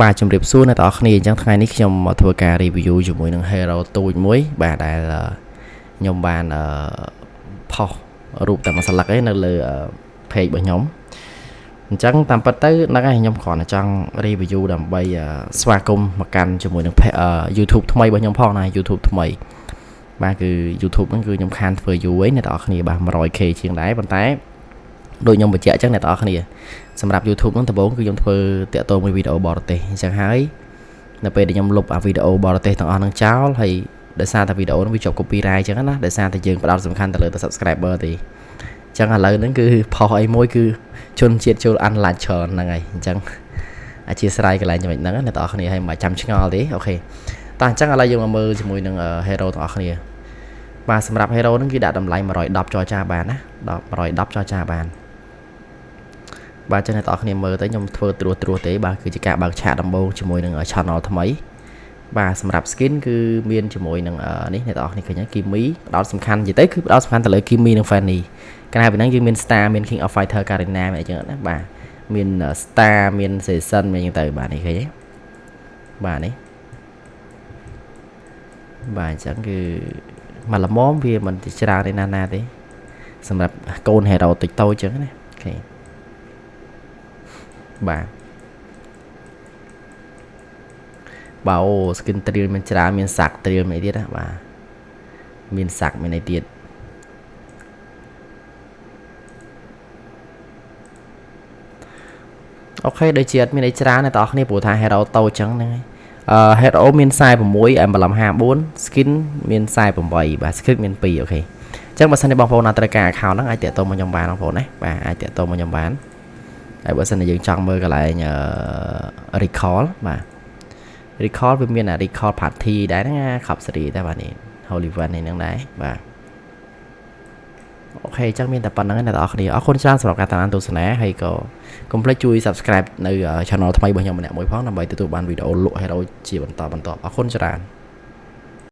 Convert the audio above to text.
បាទជំរាបសួរអ្នកទាំងអស់គ្នាអញ្ចឹងថ្ងៃនេះខ្ញុំមកធ្វើការ review ជាមួយនឹង Hero ទូចមួយ បាទដែលខ្ញុំបានផុសរូបតែមួយស្លឹកឯនៅលើ page របស់ខ្ញុំអញ្ចឹងតាមពិតទៅហ្នឹងហើយខ្ញុំគ្រាន់តែចង់ review ដើម្បីស្វាគមន៍មកកាន់ជាមួយនឹង YouTube ថ្មីរបស់ខ្ញុំផងណា YouTube ថ្មីបាទគឺ YouTube ហ្នឹងគឺខ្ញុំខានធ្វើយូរហើយអ្នកទាំងអស់គ្នាបាទ 100k ជាងដែរប៉ុន្តែ ដូចខ្ញុំបញ្ជាក់អញ្ចឹងអ្នកទាំងអស់គ្នាសម្រាប់ YouTube ហ្នឹងដំបូងគឺខ្ញុំធ្វើតាក់ទងមួយវីដេអូបរទេសអញ្ចឹងហើយនៅពេលដែលខ្ញុំលុបអាវីដេអូបរទេសទាំងអស់ហ្នឹងចោលហើយដោយសារតែវីដេអូហ្នឹងវាជាប់ copyright អញ្ចឹងណាដោយសារតែយើងផ្ដោតសំខាន់ទៅលើតែ subscriber ទេអញ្ចឹងឥឡូវហ្នឹងគឺផុសអីមួយគឺជនជាតិចូល unlike ច្រើនហ្នឹងហើយអញ្ចឹងអធិស្ឋានកន្លែងចំណុចហ្នឹងអ្នកទាំងអស់គ្នាឲ្យមិនចាំឆ្ងល់ទេអូខេតោះអញ្ចឹងឥឡូវយើងមកមើលជាមួយនឹង hero ទាំងអស់គ្នាបាទសម្រាប់ hero ហ្នឹងគឺដាក់តម្លៃ110ចរចាបានណា10 110ចរចាបាន បាទចឹងអ្នកទាំងអស់គ្នាមើលទៅខ្ញុំធ្វើត្រួសត្រាសទេបាទគឺជាការបើកឆាកដំបូងជាមួយនឹង channel ថ្មីបាទសម្រាប់ skin គឺមានជាមួយនឹងនេះអ្នកទាំងអស់គ្នាឃើញគីមីផ្ដោតសំខាន់និយាយទៅគឺផ្ដោតសំខាន់ទៅលើគីមីនិង Fanny កាលណាពីហ្នឹងយើងមាន Star មាន King of Fighter Karina មានអីចឹងណាបាទមាន Star មាន Season មានអញ្ចឹងទៅបាទនេះឃើញទេបាទនេះបាទអញ្ចឹងគឺមកល្មមវាមិនច្រើនទេណាណាទេសម្រាប់កូន hero តិចតូចអញ្ចឹងណាអូខេ បាទបើអូ skin ត្រៀលមានច្រើនមានសាក់ត្រៀលអីទៀតណាបាទមានសាក់មានអីទៀតអូខេដូចជាអត់មានអីច្រើនអ្នកទាំងអស់គ្នាព្រោះថា hero តូចចឹងហ្នឹងហើយអឺ hero មាន46 emblem 54 skin មាន48បាទ script មាន2អូខេអញ្ចឹងបើសិនជាបងប្អូនណាត្រូវការ account ហ្នឹងអាចតាក់ទងមកខ្ញុំបានបងប្អូនណាបាទអាចតាក់ទងមកខ្ញុំបាន ហើយបើសិនជាយើងចង់មើលកន្លែង recall បាទ recall វាមានអា recall party ដែរហ្នឹងខប់សេរីតែបាទនេះ Holy One នេះហ្នឹងដែរបាទអូខេអញ្ចឹងមានតែប៉ុណ្្នឹងឯងអ្នកនរគ្នាអរគុណច្រើនសម្រាប់ការតាមដានទស្សនាហើយក៏កុំភ្លេចជួយ subscribe នៅ channel ថ្មីរបស់ខ្ញុំម្នាក់មួយផងដើម្បីទទួលបានវីដេអូលក់ hero ជាបន្តបន្តអរគុណច្រើន